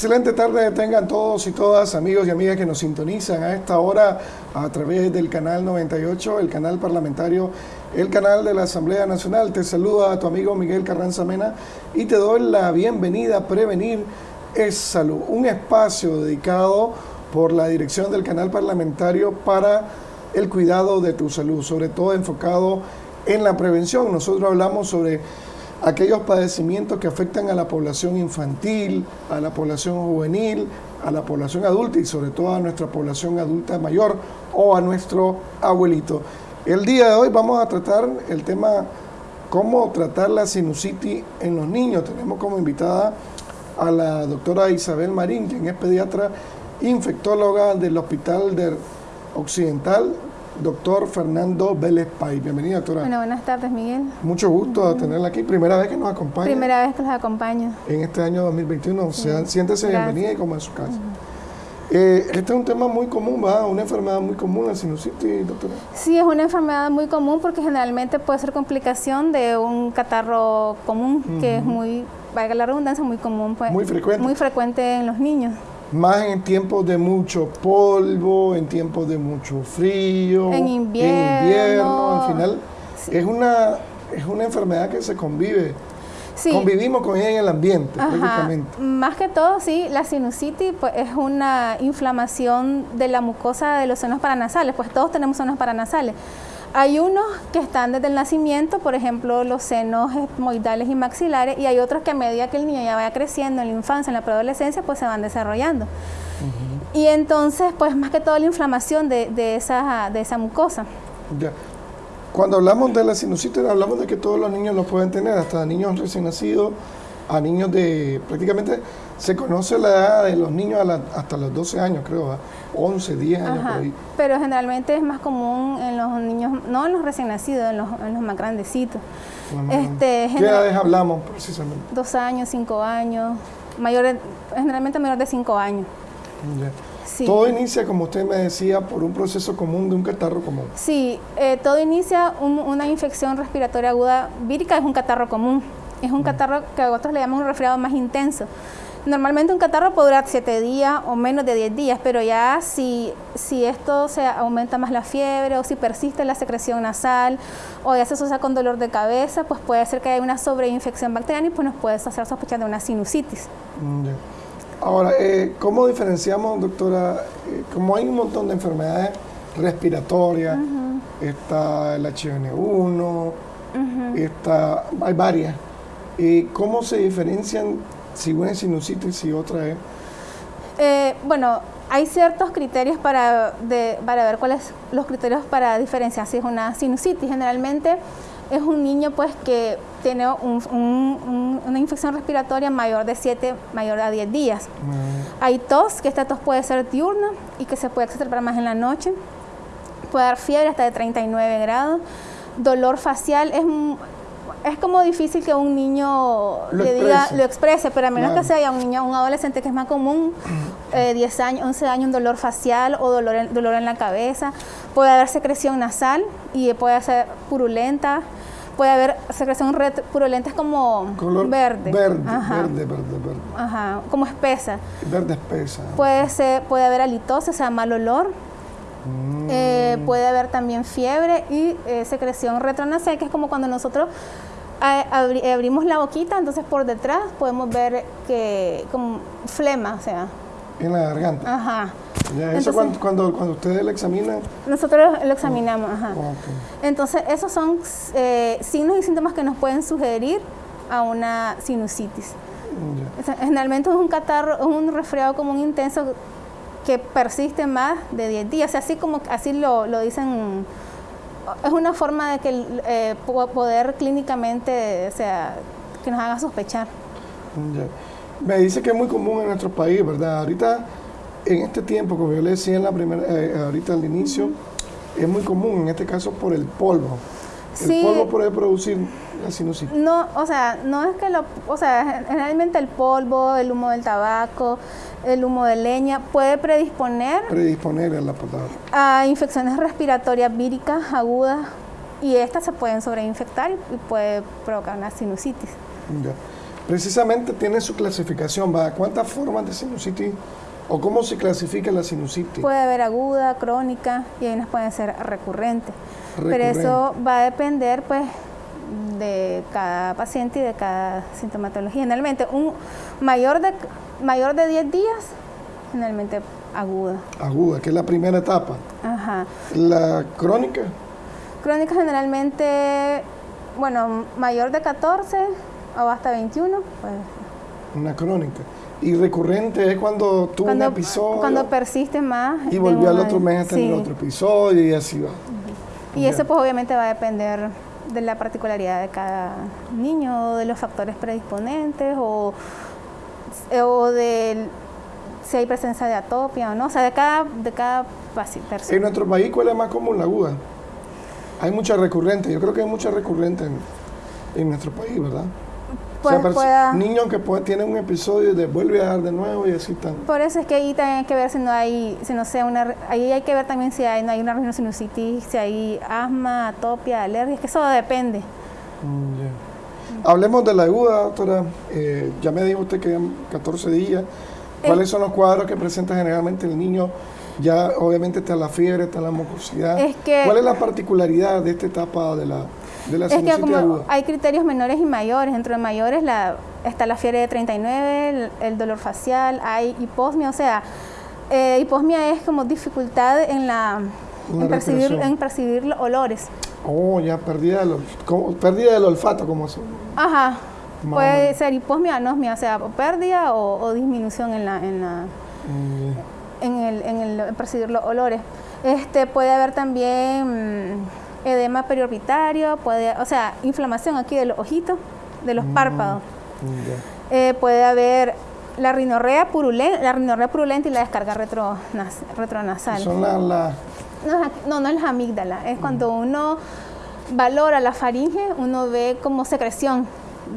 Excelente tarde tengan todos y todas, amigos y amigas que nos sintonizan a esta hora a través del canal 98, el canal parlamentario, el canal de la Asamblea Nacional. Te saluda a tu amigo Miguel Carranza Mena y te doy la bienvenida a Prevenir es Salud, un espacio dedicado por la dirección del canal parlamentario para el cuidado de tu salud, sobre todo enfocado en la prevención. Nosotros hablamos sobre aquellos padecimientos que afectan a la población infantil, a la población juvenil, a la población adulta y sobre todo a nuestra población adulta mayor o a nuestro abuelito. El día de hoy vamos a tratar el tema cómo tratar la sinusitis en los niños. Tenemos como invitada a la doctora Isabel Marín, quien es pediatra infectóloga del Hospital Occidental doctor Fernando Vélez Pay. Bienvenida, doctora. Bueno, buenas tardes, Miguel. Mucho gusto tenerla aquí. Primera vez que nos acompaña. Primera vez que los acompaño. En este año 2021. siéntese bienvenida y como en su casa. Eh, este es un tema muy común, ¿va? Una enfermedad muy común, la sinusitis, doctora. Sí, es una enfermedad muy común porque generalmente puede ser complicación de un catarro común, que es muy, valga la redundancia, muy común. Pues, muy frecuente. Muy frecuente en los niños más en tiempos de mucho polvo, en tiempos de mucho frío, en invierno, al final es una es una enfermedad que se convive. Convivimos con ella en el ambiente, prácticamente. Más que todo, sí, la sinusitis pues, es una inflamación de la mucosa de los senos paranasales, pues todos tenemos senos paranasales. Hay unos que están desde el nacimiento, por ejemplo, los senos esmoidales y maxilares, y hay otros que a medida que el niño ya vaya creciendo en la infancia, en la preadolescencia, pues se van desarrollando. Y entonces, pues más que todo la inflamación de, esa, de esa mucosa. Ya. Cuando hablamos de la sinusitis, hablamos de que todos los niños lo pueden tener, hasta niños recién nacidos, a niños de prácticamente se conoce la edad de los niños hasta los 12 años, creo, 11, 10 años por ahí. Pero generalmente es más común en los niños, no en los recién nacidos, en los, en los más grandecitos. este, ¿Qué edades hablamos precisamente? Dos años, cinco años, mayores, generalmente mayor de cinco años. Todo inicia, como usted me decía, por un proceso común de un catarro común. Sí, eh, todo inicia una infección respiratoria aguda vírica, es un catarro común. Es un catarro que a otros le llamamos un resfriado más intenso. Normalmente un catarro puede durar 7 días o menos de 10 días, pero ya si, si esto se aumenta más la fiebre o si persiste la secreción nasal o ya se asocia con dolor de cabeza, pues puede ser que haya una sobreinfección bacteriana y pues nos puede hacer sospechar de una sinusitis. Mm, Ahora, eh, ¿cómo diferenciamos, doctora? Eh, como hay un montón de enfermedades respiratorias, está el H1N1, está, hay varias. Eh, ¿Cómo se diferencian si una es sinusitis y otra es? Eh, bueno, hay ciertos criterios para, para ver cuáles son los criterios para diferenciar si es una sinusitis. Generalmente es un niño pues que tiene una infección respiratoria mayor de 7, mayor a 10 días. Mm. Hay tos, que esta tos puede ser diurna y que se puede exacerbar más en la noche. Puede dar fiebre hasta de 39 grados. Dolor facial es es como difícil que un niño lo le diga, lo exprese, pero a menos que sea un niño, un adolescente que es más común, 10 eh, años, 11 años, un dolor facial o dolor en, dolor en la cabeza, puede haber secreción nasal y puede ser purulenta, puede haber secreción purulenta es como verde. Verde, verde, verde, verde. Ajá, como espesa. Verde espesa. Puede, ser, puede haber halitosis, o sea, mal olor. Mm. Eh, puede haber también fiebre y eh, secreción retronasal, que es como cuando nosotros abrimos la boquita, entonces por detrás podemos ver que como flema, o sea. En la garganta. Ajá. eso cuando, cuando, ustedes lo examinan. Nosotros lo examinamos, ajá. Entonces, esos son eh, signos y síntomas que nos pueden sugerir a una sinusitis. Generalmente es un catarro, es un resfriado común intenso que persiste más de 10 días, así como así lo, lo dicen es una forma de que eh, poder clínicamente, o sea, que nos haga sospechar. Me dice que es muy común en nuestro país, ¿verdad? Ahorita, en este tiempo, como yo le decía en la primera, eh, ahorita al inicio, es muy común, en este caso por el polvo. El polvo puede producir la sinusitis. No, o sea, no es que lo, o sea, generalmente el polvo, el humo del tabaco, el humo de leña puede predisponer, predisponer a, la a infecciones respiratorias víricas agudas y estas se pueden sobreinfectar y puede provocar una sinusitis. precisamente tiene su clasificación, ¿va? ¿Cuántas formas de sinusitis o cómo se clasifica la sinusitis? Puede haber aguda, crónica y hay unas pueden ser recurrentes. Pero Recurrente. eso va a depender pues de cada paciente y de cada sintomatología. Generalmente un mayor de mayor de 10 días, generalmente aguda. Aguda, que es la primera etapa. Ajá. La crónica, Crónica generalmente, bueno, mayor de 14 o hasta 21, pues una crónica. Y recurrente es cuando tuvo cuando, un episodio cuando persiste más. y volvió al otro mes a tener Sí. otro episodio y así va. Y Ya. eso pues obviamente va a depender de la particularidad de cada niño, de los factores predisponentes o, o de si hay presencia de atopia o no, o sea, de cada, de cada paci- En persona. nuestro país, ¿cuál es más común? La aguda. Hay mucha recurrente, yo creo que hay mucha recurrente en, en nuestro país, ¿verdad? Pues o sea, pueda- niños que puede- tienen un episodio y de vuelve a dar de nuevo y así están. Por eso es que ahí también hay que ver si no hay, si no sea una, ahí hay que ver también si hay, no hay una rhinosinusitis, si hay asma, atopia, alergia, es que eso depende. Mm. Hablemos de la aguda, doctora. Eh, ya me dijo usted que en 14 días. ¿Cuáles son los cuadros que presenta generalmente el niño? Ya obviamente está la fiebre, está la mucosidad. Es que- ¿Cuál es la particularidad de esta etapa de la, de la Es que como hay criterios menores y mayores, dentro de mayores la, está la fiebre de 39, el, el dolor facial, hay hiposmia, o sea, eh, hiposmia es como dificultad en la en percibir, en percibir los olores. Oh, ya pérdida del, pérdida del olfato, como eso. Ajá. Puede ser hiposmia, anosmia, o sea, o pérdida o, o disminución en la, en la Mm, en el, en el en percibir los olores. Este puede haber también edema periorbitario, puede, o sea, inflamación aquí de los ojitos, de los párpados. mm, ya. Eh, puede haber la rinorrea purulenta, la rinorrea purulenta y la descarga retronas- retronasal. Son las la, No, no, es la amígdala, es cuando uno valora la faringe, uno ve como secreción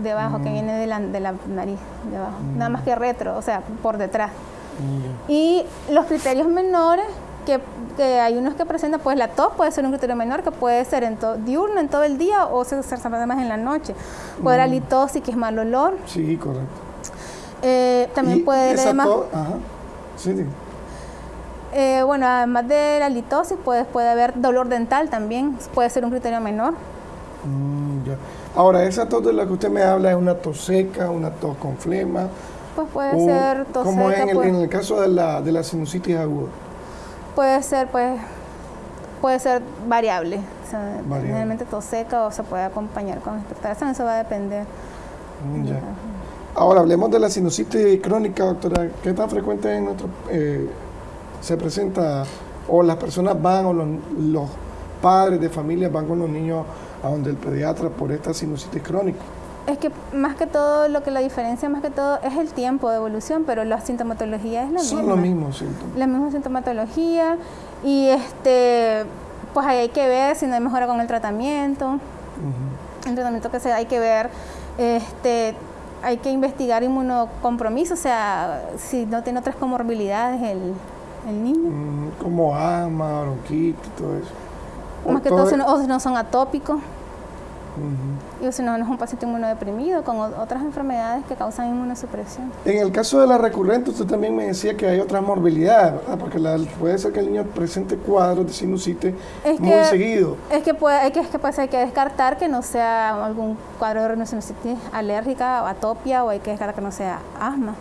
debajo que viene de la, de la nariz, debajo, nada más que retro, o sea, por detrás. mm, Y los criterios menores, que, que hay unos que presentan, pues la tos puede ser un criterio menor, que puede ser en diurno, en todo el día, o se desarrolla más en la noche. Puede haber halitosis, que es mal olor. Sí, correcto. Eh, también puede haber to- Ajá. Sí, sí. eh, bueno, además de la halitosis, puede, puede haber dolor dental también, puede ser un criterio menor. Mm, ya. Ahora, esa tos de la que usted me habla es una tos seca, una tos con flema. Pues puede o ser tos como seca, en el, puede- en el caso de la, de la sinusitis aguda. Puede ser, pues, puede ser variable. O sea, Variable. generalmente tos seca o se puede acompañar con expectoración, eso va a depender. Mm, ya. Ahora, hablemos de la sinusitis crónica, doctora. ¿Qué tan frecuente en nuestro, eh, se presenta o las personas van o los, los padres de familia van con los niños a donde el pediatra por esta sinusitis crónica? Es que más que todo, lo que la diferencia más que todo es el tiempo de evolución, pero la sintomatología es la Son misma. los mismos síntomas. La misma sintomatología y este, pues ahí hay que ver si no hay mejora con el tratamiento. El tratamiento que se hay que ver, este, hay que investigar inmunocompromiso, o sea, si no tiene otras comorbilidades el, el niño. Mm, como asma, bronquitis, todo eso. O Más que todo- no, o si no son atópicos, Ujú. y o si no, no es un paciente inmunodeprimido con o- otras enfermedades que causan inmunosupresión. En el caso de la recurrente, usted también me decía que hay otras morbilidades, ¿verdad? Porque la- puede ser que el niño presente cuadros de sinusitis Es muy que- seguido. Es que puede, hay que, es que, pues, hay que descartar que no sea algún cuadro de rinoceronositis alérgica o atopia o hay que descartar que no sea asma.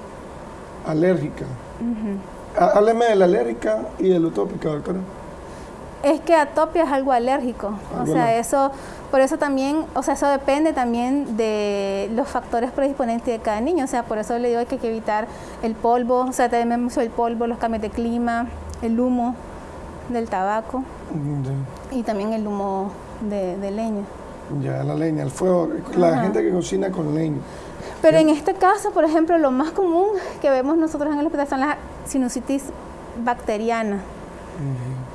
Alérgica. Há- Hábleme de la alérgica y de la utópica, doctora. Es que atopia es algo alérgico, o Algo sea, eso, por eso también, o sea, eso depende también de los factores predisponentes de cada niño, o sea, por eso le digo que hay que evitar el polvo, o sea, también mucho el polvo, los cambios de clima, el humo del tabaco Mm, y también el humo de, de leña. Ya, la leña, el fuego, la Ajá. gente que cocina con leña. Pero en este caso, por ejemplo, lo más común que vemos nosotros en el hospital son las sinusitis bacterianas.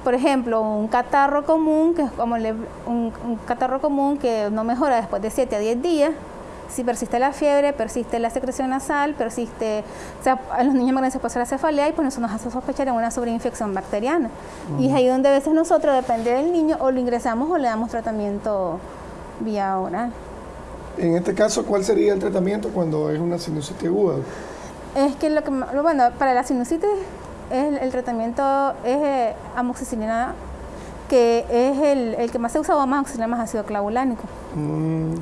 Por ejemplo, un catarro común, que es como le- un, un catarro común que no mejora después de 7 a 10 días. Si persiste la fiebre, persiste la secreción nasal, persiste, o sea, a los niños más grandes se puede hacer la cefalea y pues eso nos hace sospechar en una sobreinfección bacteriana. Y es ahí donde a veces nosotros, depende del niño, o lo ingresamos o le damos tratamiento vía oral. En este caso, ¿cuál sería el tratamiento cuando es una sinusitis aguda? Es que lo que, bueno, para la sinusitis el, tratamiento es eh, amoxicilina, que es el, que más se usa o más amoxicilina más ácido clavulánico. Mm.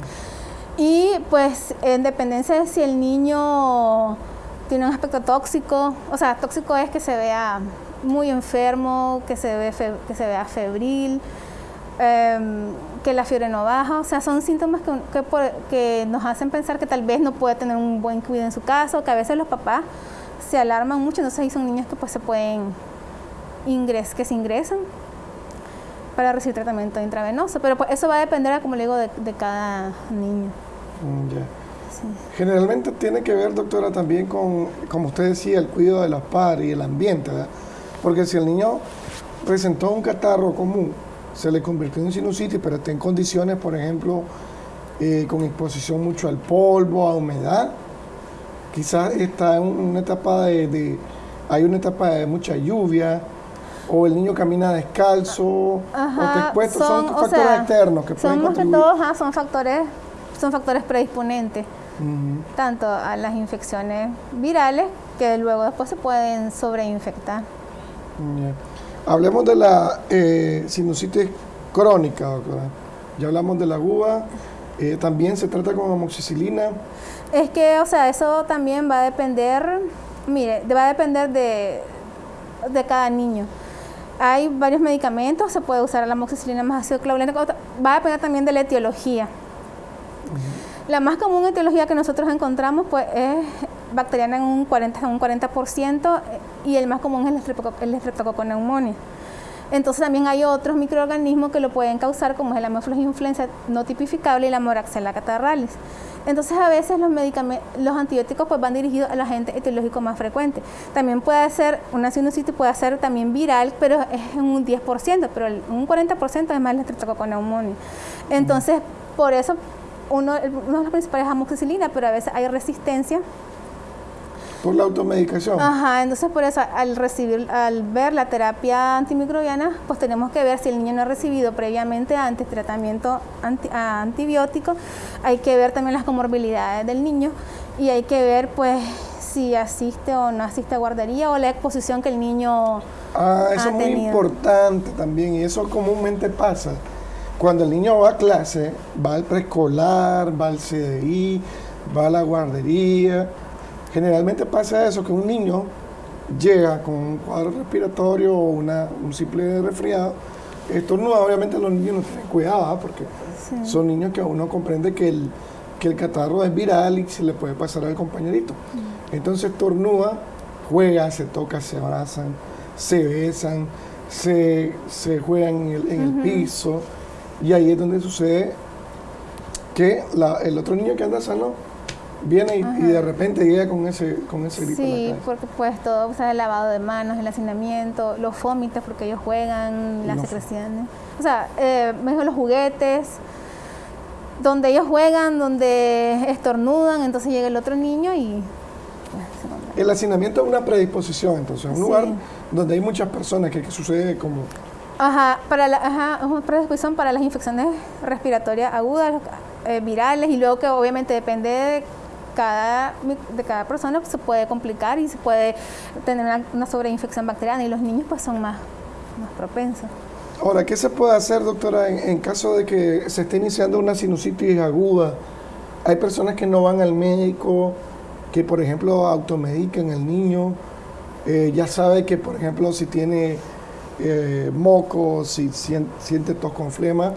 Y pues en dependencia de si el niño tiene un aspecto tóxico, o sea, tóxico es que se vea muy enfermo, que se, ve que se vea febril, em, que la fiebre no baja, o sea, son síntomas que, que, nos hacen pensar que tal vez no puede tener un buen cuidado en su caso, que a veces los papás se alarman mucho, entonces ahí son niños que pues se pueden ingresar, que se ingresan para recibir tratamiento intravenoso, pero pues eso va a depender, como le digo, de, cada niño. Mm, Generalmente tiene que ver, doctora, también con, como usted decía, el cuidado de los padres y el ambiente, ¿verdad? Porque si el niño presentó un catarro común, se le convirtió en sinusitis, pero está en condiciones, por ejemplo, eh, con exposición mucho al polvo, a humedad, quizás está en una etapa de, hay una etapa de mucha lluvia, o el niño camina descalzo, o te expuesto, son, factores externos que pueden contribuir. todos, son factores, son factores predisponentes, tanto a las infecciones virales que luego después se pueden sobreinfectar. Hablemos de la eh, sinusitis crónica, doctora. Ya hablamos de la aguda, eh, también se trata con amoxicilina. Es que, o sea, eso también va a depender, mire, va a depender de, de cada niño. Hay varios medicamentos, se puede usar la amoxicilina más ácido clavulánico, va a depender también de la etiología. La más común etiología que nosotros encontramos pues, es bacteriana en un 40%, un 40% y el más común es el Streptococcus. Entonces también hay otros microorganismos que lo pueden causar, como es el Haemophilus influenza no tipificable y la Moraxella catarralis. Entonces a veces los los antibióticos pues van dirigidos al agente etiológico más frecuente. También puede ser una sinusitis, puede ser también viral, pero es un 10%, pero un 40% es más el Streptococcus. Entonces, por eso uno, uno de los principales es amoxicilina, pero a veces hay resistencia por la automedicación. Ajá, entonces por eso al recibir, al ver la terapia antimicrobiana, pues tenemos que ver si el niño no ha recibido previamente antes tratamiento antibiótico, hay que ver también las comorbilidades del niño y hay que ver pues si asiste o no asiste a guardería o la exposición que el niño Ah, eso es muy importante también y eso comúnmente pasa. Cuando el niño va a clase, va al preescolar, va al CDI, va a la guardería, Generalmente pasa eso, que un niño llega con un cuadro respiratorio o una, un simple resfriado, estornuda, obviamente los niños no tienen cuidado, ¿ah? porque son niños que uno comprende que el, que el catarro es viral y se le puede pasar al compañerito. Entonces estornuda, juega, se toca, se abrazan, se besan, se, juegan en el, piso, y ahí es donde sucede que el otro niño que anda sano viene y, de repente llega con ese, con ese grito. Sí, porque pues todo, o sea, el lavado de manos, el hacinamiento, los vómitos porque ellos juegan, las secreciones. O sea, eh, mejor los juguetes, donde ellos juegan, donde estornudan, entonces llega el otro niño y... Pues, el hacinamiento es una predisposición, entonces, un lugar donde hay muchas personas que, sucede como... Ajá, para la, ajá, es una predisposición para las infecciones respiratorias agudas, eh, virales, y luego que obviamente depende de cada, de cada persona pues, se puede complicar y se puede tener una, sobreinfección bacteriana y los niños pues son más, más propensos. Ahora, ¿qué se puede hacer, doctora, en, caso de que se esté iniciando una sinusitis aguda? Hay personas que no van al médico, que por ejemplo automedican al niño, eh, ya sabe que por ejemplo si tiene eh, moco, si siente, siente tos con flema,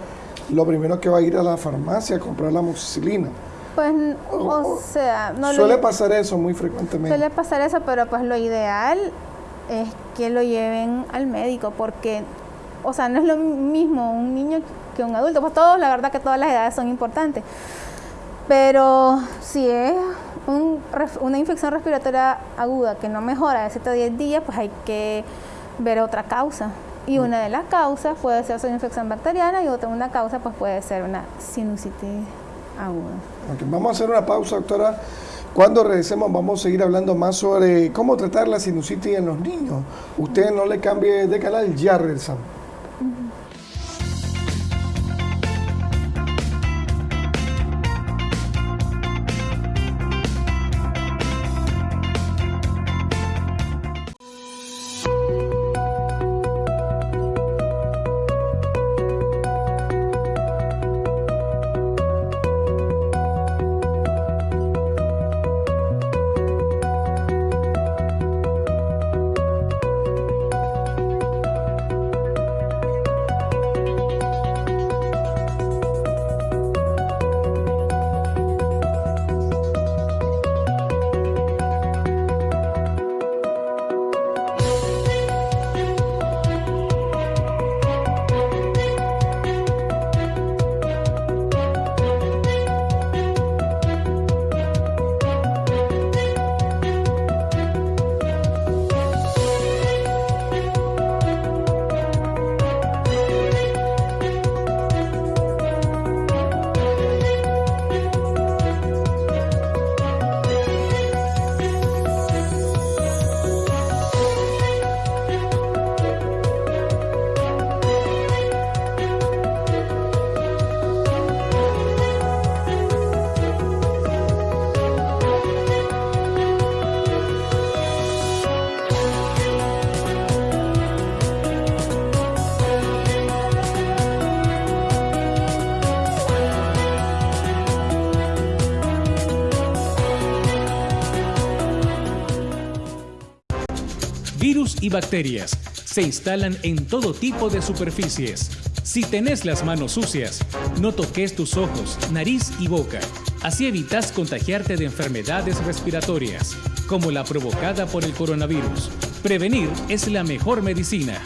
lo primero que va a ir a la farmacia a comprar la amoxicilina. Pues, o, sea, no Suele pasar eso muy frecuentemente. Suele pasar eso, pero pues lo ideal es que lo lleven al médico, porque, o sea, no es lo mismo un niño que un adulto. Pues todos, la verdad que todas las edades son importantes. Pero si es una infección respiratoria aguda que no mejora de 7 a 10 días, pues hay que ver otra causa. Y mm. una de las causas puede ser una infección bacteriana y otra una causa pues puede ser una sinusitis vamos a hacer una pausa, doctora. Cuando regresemos vamos a seguir hablando más sobre cómo tratar la sinusitis en los niños. Usted no le cambie de canal, ya regresamos. Bacterias. Se instalan en todo tipo de superficies. Si tenés las manos sucias, no toques tus ojos, nariz y boca. Así evitas contagiarte de enfermedades respiratorias, como la provocada por el coronavirus. Prevenir es la mejor medicina.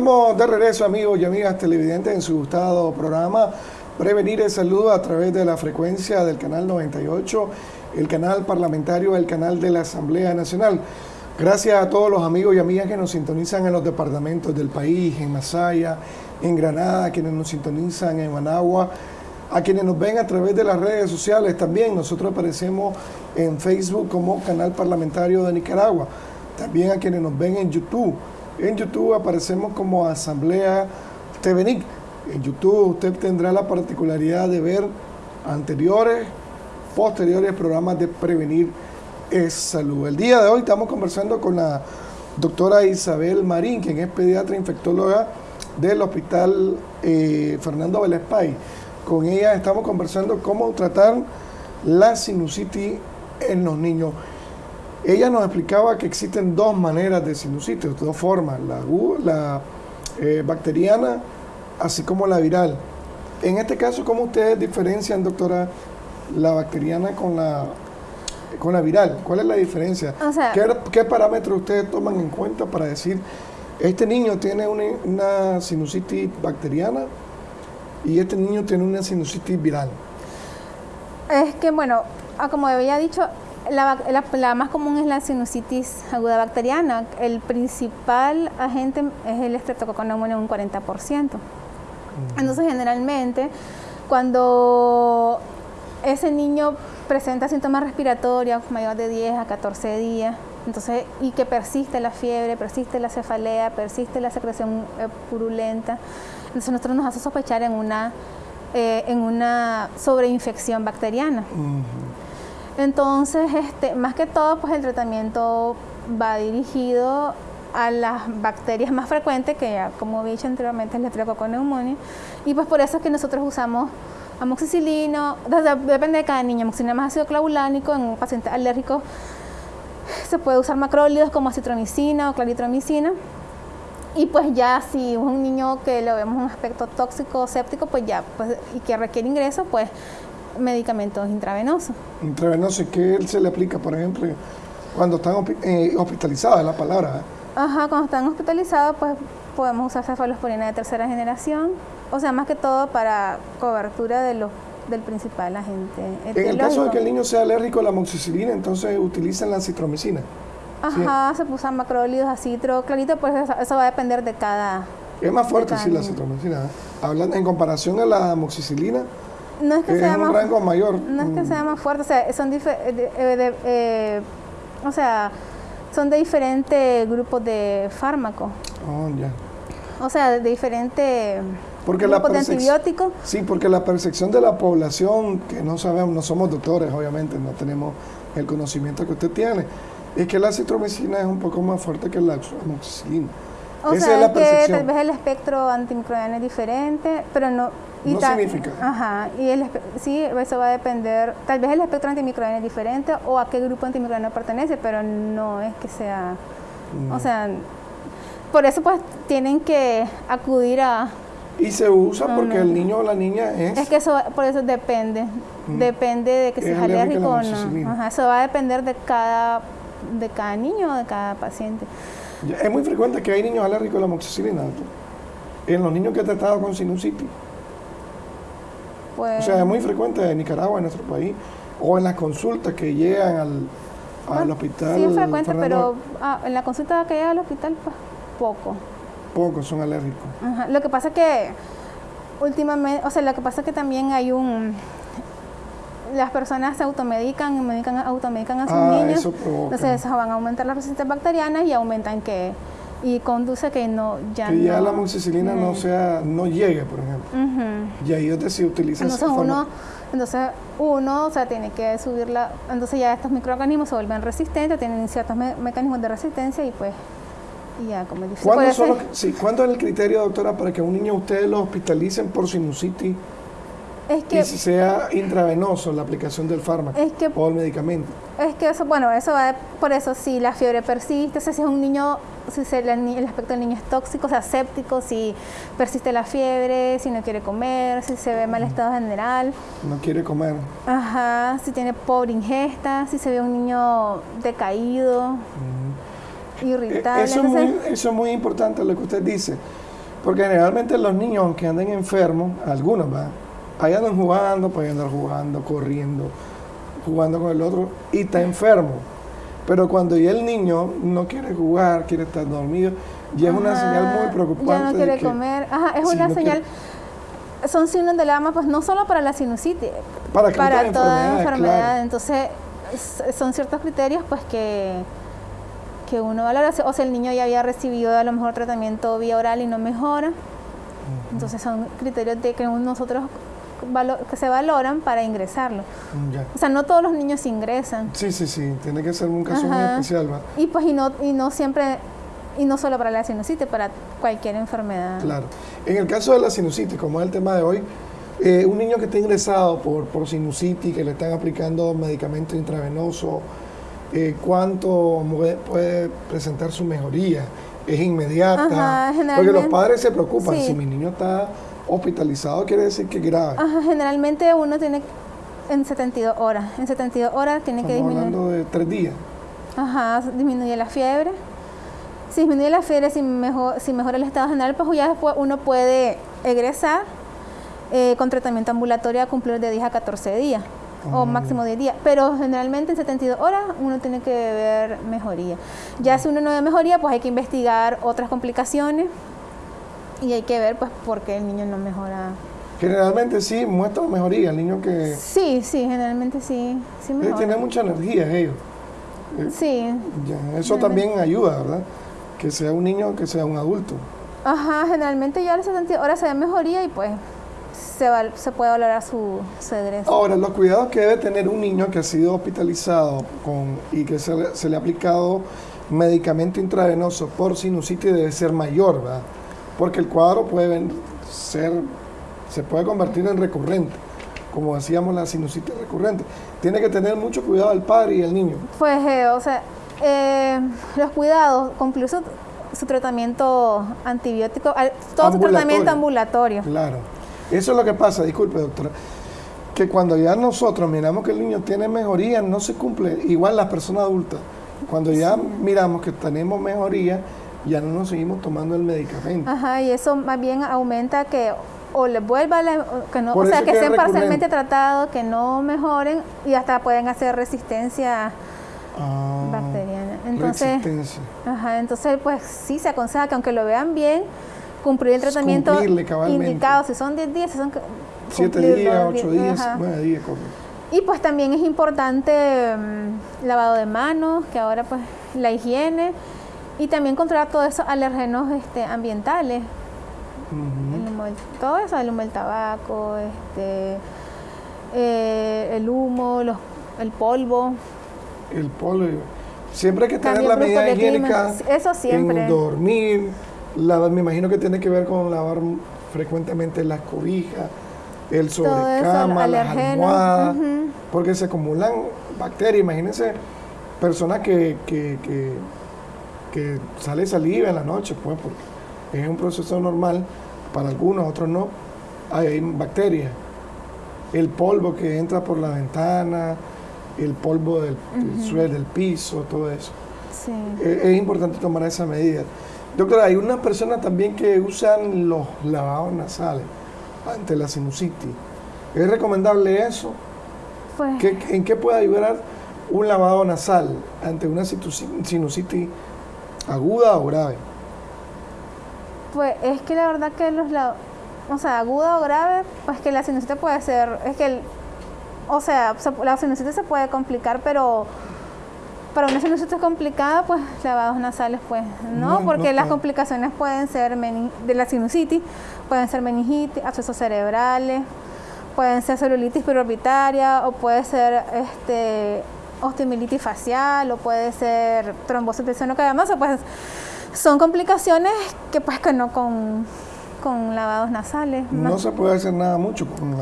Estamos de regreso, amigos y amigas televidentes, en su gustado programa Prevenir el Saludo a través de la frecuencia del canal 98, el canal parlamentario, el canal de la Asamblea Nacional. Gracias a todos los amigos y amigas que nos sintonizan en los departamentos del país, en Masaya, en Granada, quienes nos sintonizan en Managua, a quienes nos ven a través de las redes sociales también. Nosotros aparecemos en Facebook como Canal Parlamentario de Nicaragua. También a quienes nos ven en YouTube en YouTube aparecemos como Asamblea TVNIC. En YouTube usted tendrá la particularidad de ver anteriores, posteriores programas de Prevenir es Salud. El día de hoy estamos conversando con la doctora Isabel Marín, quien es pediatra infectóloga del Hospital eh, Fernando Velespay. Con ella estamos conversando cómo tratar la sinusitis en los niños. Ella nos explicaba que existen dos maneras de sinusitis, dos formas, la, la eh, bacteriana, así como la viral. En este caso, ¿cómo ustedes diferencian, doctora, la bacteriana con la, con la viral? ¿Cuál es la diferencia? ¿Qué, parámetros ustedes toman en cuenta para decir, este niño tiene una, una sinusitis bacteriana y este niño tiene una sinusitis viral? Es que, bueno, ah, como había dicho, la, más común es la sinusitis aguda bacteriana. El principal agente es el estreptococcus en un 40%. Entonces, generalmente, cuando ese niño presenta síntomas respiratorios mayor de 10 a 14 días, entonces, y que persiste la fiebre, persiste la cefalea, persiste la secreción eh, purulenta, entonces nosotros nos hace sospechar en una, eh, en una sobreinfección bacteriana. Entonces, este, más que todo, pues el tratamiento va dirigido a las bacterias más frecuentes, que ya como he dicho anteriormente es la neumonía, y pues por eso es que nosotros usamos amoxicilino, depende de cada niño, amoxicilina más ácido clavulánico, en un paciente alérgico se puede usar macrólidos como citromicina o claritromicina, y pues ya si un niño que le vemos un aspecto tóxico o séptico, pues ya, pues, y que requiere ingreso, pues medicamentos intravenosos. Intravenosos, ¿qué se le aplica, por ejemplo, cuando están eh, hospitalizados, es la palabra? ¿eh? Ajá, cuando están hospitalizados, pues podemos usar cefalosporina de tercera generación, o sea, más que todo para cobertura de los del principal agente. En el caso de que el niño sea alérgico a la amoxicilina, entonces utilizan la citromicina. Ajá, se usan macrólidos a citro, clarito, pues eso, va a depender de cada... Es más fuerte, sí, la citromicina. ¿eh? Hablando en comparación a la amoxicilina, no es que sea un más, rango mayor. No es que mm. sea más fuerte, o sea, son eh, eh, eh, o sea, son de diferentes grupos de fármacos. Oh, ya. O sea, de diferentes porque grupos de antibióticos. Sí, porque la percepción de la población, que no sabemos, no somos doctores, obviamente, no tenemos el conocimiento que usted tiene, es que la citromicina es un poco más fuerte que la amoxicilina. O sea, es que tal vez el espectro antimicrobiano es diferente, pero no... Y no significa. Ajá, y el, sí, eso va a depender, tal vez el espectro antimicrobiano es diferente o a qué grupo antimicrobiano pertenece, pero no es que sea, o sea, por eso pues tienen que acudir a... Y se usa porque el niño o la niña es... Es que eso, por eso depende, Mm. depende de que Es alérgico o no. Ajá, eso va a depender de cada, de cada niño o de cada paciente. Es muy frecuente que hay niños alérgicos a la amoxicilina, doctor. En los niños que he tratado con sinusitis. Pues, O sea, es muy frecuente en Nicaragua, en nuestro país, o en las consultas que llegan al, hospital. Sí, es frecuente, Fernando, pero ah, en la consulta que llega al hospital, pues poco. Pocos son alérgicos. Ajá, Lo que pasa es que últimamente, o sea, lo que pasa es que también hay un... Las personas se automedican, medican, automedican a sus Ah, niños. eso. Entonces eso van a aumentar las resistencias bacterianas y aumentan que... Y conduce que no, ya que ya no- la amoxicilina no Mm. sea, no llegue, por ejemplo. Y ahí es donde se utiliza esa Entonces forma- uno, entonces uno, o sea, tiene que subirla, entonces ya estos microorganismos se vuelven resistentes, tienen ciertos me- mecanismos de resistencia y pues, y ya como. ¿Cuándo, son los- sí, ¿Cuándo es el criterio, doctora, para que a un niño ustedes lo hospitalicen por sinusitis es que y si sea intravenoso la aplicación del fármaco Es que- o el medicamento? Es que eso, bueno, eso va, por eso si la fiebre persiste, o sea, si es un niño, si se- el, aspecto del niño es tóxico, o sea, séptico, si persiste la fiebre, si no quiere comer, si se ve mal estado general, No quiere comer. ajá, si tiene pobre ingesta, si se ve un niño decaído, Eh, irritable. Eso es, entonces- muy, eso es muy importante lo que usted dice, porque generalmente los niños, aunque anden enfermos, algunos va, ahí andan jugando, pueden andar jugando, corriendo, jugando con el otro, y está enfermo. Pero cuando ya el niño no quiere jugar, quiere estar dormido, ya es una señal muy preocupante. Ya no de quiere que- comer. Ajá, es una no señal. Son signos de alarma, pues no solo para la sinusitis, Para, para toda enfermedad. claro. Entonces, son ciertos criterios, pues que que uno valora, o sea, el niño ya había recibido a lo mejor tratamiento vía oral y no mejora. Entonces son criterios de que nosotros valo- que se valoran para ingresarlo. Mm, ya. O sea, no todos los niños ingresan. Sí, sí, sí, tiene que ser un caso muy especial, ¿va? Y pues y no, y no siempre, y no solo para la sinusitis, para cualquier enfermedad. Claro. En el caso de la sinusitis, como es el tema de hoy, eh, un niño que está ingresado por, por sinusitis, que le están aplicando medicamento intravenoso, eh, ¿cuánto puede presentar su mejoría? ¿Es inmediata? Ajá, Porque los padres se preocupan. sí. Si mi niño está hospitalizado, quiere decir que grave. Ajá, generalmente uno tiene en 72 horas. En 72 horas tiene que Estamos disminuir. hablando de tres días. Ajá, disminuye la fiebre. Si disminuye la fiebre, si, mejor, si mejora el estado general, pues ya después uno puede egresar eh, con tratamiento ambulatorio a cumplir de 10 a 14 días o máximo 10 días. Pero generalmente en 72 horas uno tiene que ver mejoría. Ya si uno no ve mejoría, pues hay que investigar otras complicaciones y hay que ver pues por qué el niño no mejora. Generalmente sí muestra mejoría. El niño que Sí, sí, generalmente sí, sí eh, mejora. tiene mucha energía, ellos. Sí, Ya, eso también ayuda, ¿verdad? Que sea un niño, que sea un adulto. Ajá, generalmente ya a las 72 horas se ve mejoría y pues se, val- se puede valorar su, su egreso. Ahora, los cuidados que debe tener un niño que ha sido hospitalizado con, y que se, se le ha aplicado medicamento intravenoso por sinusitis debe ser mayor, ¿verdad? Porque el cuadro puede ser, se puede convertir en recurrente, como decíamos la sinusitis recurrente. Tiene que tener mucho cuidado el padre y el niño. Pues, eh, o sea, eh, los cuidados, concluir su, su tratamiento antibiótico, todo su tratamiento ambulatorio. Claro. Eso es lo que pasa, disculpe doctora, que cuando ya nosotros miramos que el niño tiene mejoría, no se cumple, igual las personas adultas, cuando ya miramos que tenemos mejoría, ya no nos seguimos tomando el medicamento. Ajá, y eso más bien aumenta que o les vuelva, la- que no, Por o sea, que estén parcialmente tratados, que no mejoren y hasta pueden hacer resistencia Ah, bacteriana. Entonces, resistencia. Ajá, entonces pues sí se aconseja que aunque lo vean bien, cumplir el tratamiento indicado, si son 10 días, si son Siete cumplirlo, días, die- ocho días, ajá. nueve días, correcto. Y pues también es importante mm, lavado de manos, que ahora pues la higiene y también controlar todos esos alérgenos este, ambientales, el humo todo eso, el humo del tabaco, este, eh, el humo, los, el polvo. El polvo. Siempre hay que tener la medida higiénica Eso siempre. en dormir. la- me imagino que tiene que ver con lavar frecuentemente las cobijas, el Todo eso, sobrecama, las almohadas, porque se acumulan bacterias. Imagínense personas que, que, que, que sale saliva en la noche, pues, porque es un proceso normal, para algunos, otros no, hay, bacterias. El polvo que entra por la ventana, el polvo del, suelo, del piso, todo eso. Sí. Es, es, importante tomar esa medida. Doctora, hay unas personas también que usan los lavados nasales ante la sinusitis. ¿Es recomendable eso? Pues, ¿En qué puede ayudar un lavado nasal ante una sinusitis aguda o grave? Pues es que la verdad que los lavados, o sea, aguda o grave, pues que la sinusitis puede ser, es que, el, o sea, la sinusitis se puede complicar, pero para una sinusitis complicada, pues lavados nasales, pues no, porque las complicaciones pueden ser de la sinusitis, pueden ser meningitis, abscesos cerebrales, pueden ser celulitis preorbitaria o puede ser este osteomielitis facial o puede ser trombosis del seno cavernoso, pues son complicaciones que pues que no con, con lavados nasales. No se puede hacer nada mucho con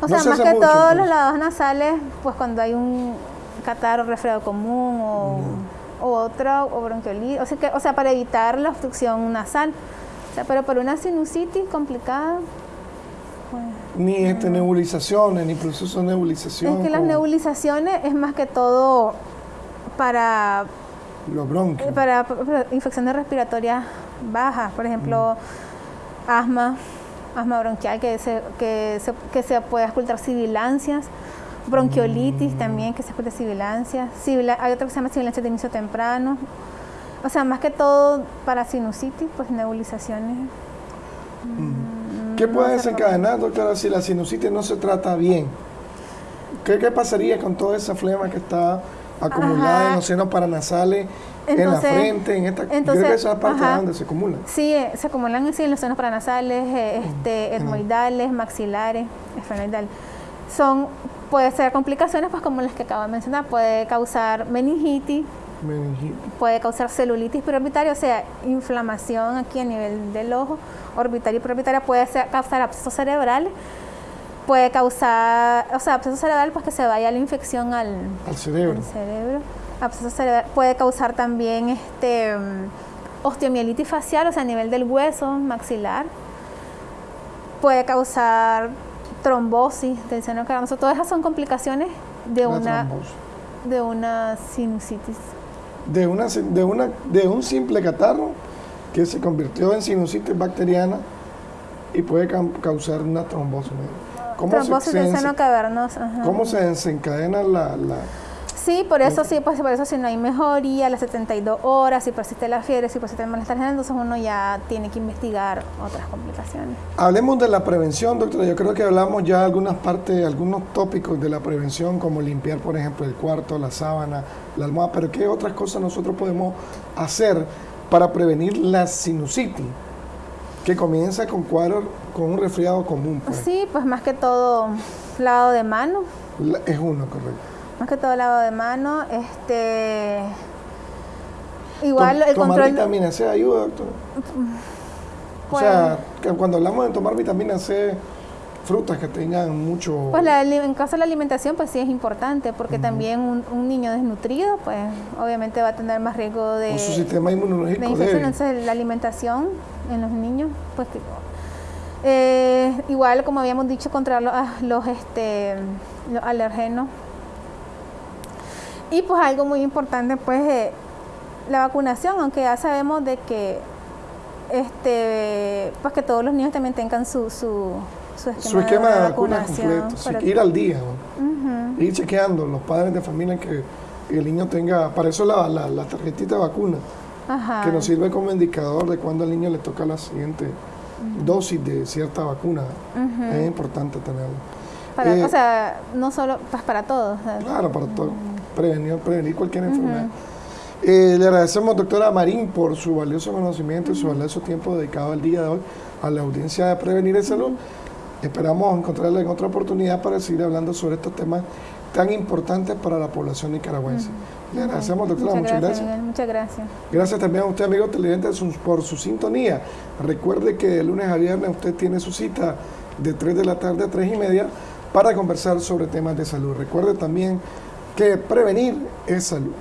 O sea, más que todos pues. los lavados nasales, pues cuando hay un catarro, resfriado común o, otro, o bronquiolitis, o sea, que, o sea, para evitar la obstrucción nasal. O sea, pero por una sinusitis complicada, ni este, nebulizaciones, ni proceso de nebulización. Es que las nebulizaciones es más que todo para los bronquios. Eh, para, infecciones respiratorias bajas, por ejemplo, mm. asma, asma bronquial que se, que se, que se puede ocultar sibilancias bronquiolitis también, que se puede sibilancia, hay otra que se llama sibilancia de inicio temprano. O sea, más que todo para sinusitis, pues nebulizaciones. Mm. ¿Qué puede desencadenar, doctora, si la sinusitis no se trata bien? ¿Qué, qué pasaría con toda esa flema que está acumulada en los senos paranasales, en la frente, en esta entonces, creo esa parte donde se acumulan? Sí, eh, se acumulan en los senos paranasales, eh, este, etmoidales, maxilares, esfenoidales. Son Puede ser complicaciones pues como las que acabo de mencionar, puede causar meningitis, puede causar celulitis preorbitaria, o sea, inflamación aquí a nivel del ojo, orbitaria y preorbitaria, puede causar abscesos cerebrales, puede causar, o sea, absceso cerebral pues que se vaya la infección al, cerebro. cerebro. Absceso cerebral puede causar también este osteomielitis facial, o sea, a nivel del hueso maxilar. Puede causar trombosis del seno cavernoso, todas esas son complicaciones de una, de una sinusitis. De, una, de, una, de un simple catarro que se convirtió en sinusitis bacteriana y puede causar una trombosis. ¿Cómo trombosis del seno cavernoso. ¿Cómo se desencadena la, la Sí, por eso sí, pues por eso si no hay mejoría, las 72 horas, si persiste la fiebre, si persiste el malestar general, entonces uno ya tiene que investigar otras complicaciones. Hablemos de la prevención, doctora. Yo creo que hablamos ya algunas partes, algunos tópicos de la prevención, como limpiar, por ejemplo, el cuarto, la sábana, la almohada, pero ¿qué otras cosas nosotros podemos hacer para prevenir la sinusitis? Que comienza con cuadro, con un resfriado común. Pues. Sí, pues más que todo lavado de mano. es uno, correcto más que todo lavado de mano, este igual el tomar vitamina C ayuda, doctor. o sea, que cuando hablamos de tomar vitamina C, frutas que tengan mucho... Pues en caso de la alimentación, pues sí es importante, porque también un, niño desnutrido, pues obviamente va a tener más riesgo de... su sistema inmunológico Entonces la alimentación en los niños, pues eh, igual como habíamos dicho, contra los, los, este, los alergenos y pues algo muy importante pues eh, la vacunación, aunque ya sabemos de que este pues que todos los niños también tengan su, su, su esquema, de, vacunación. completo, ir al día, ir chequeando los padres de familia que el niño tenga, para eso la, la, tarjetita de vacuna, que nos sirve como indicador de cuándo al niño le toca la siguiente dosis de cierta vacuna. Es importante tenerlo. Eh, o sea, no solo pues para todos. Claro, para todos prevenir, prevenir cualquier enfermedad. Eh, le agradecemos, doctora Marín, por su valioso conocimiento y su valioso tiempo dedicado al día de hoy a la audiencia de Prevenir el Salud. Esperamos encontrarla en otra oportunidad para seguir hablando sobre estos temas tan importantes para la población nicaragüense. Le agradecemos, doctora, muchas, gracias. muchas gracias. Gracias también a usted, amigo televidente, por su sintonía. Recuerde que de lunes a viernes usted tiene su cita de 3 de la tarde a 3 y media para conversar sobre temas de salud. Recuerde también que prevenir es salud.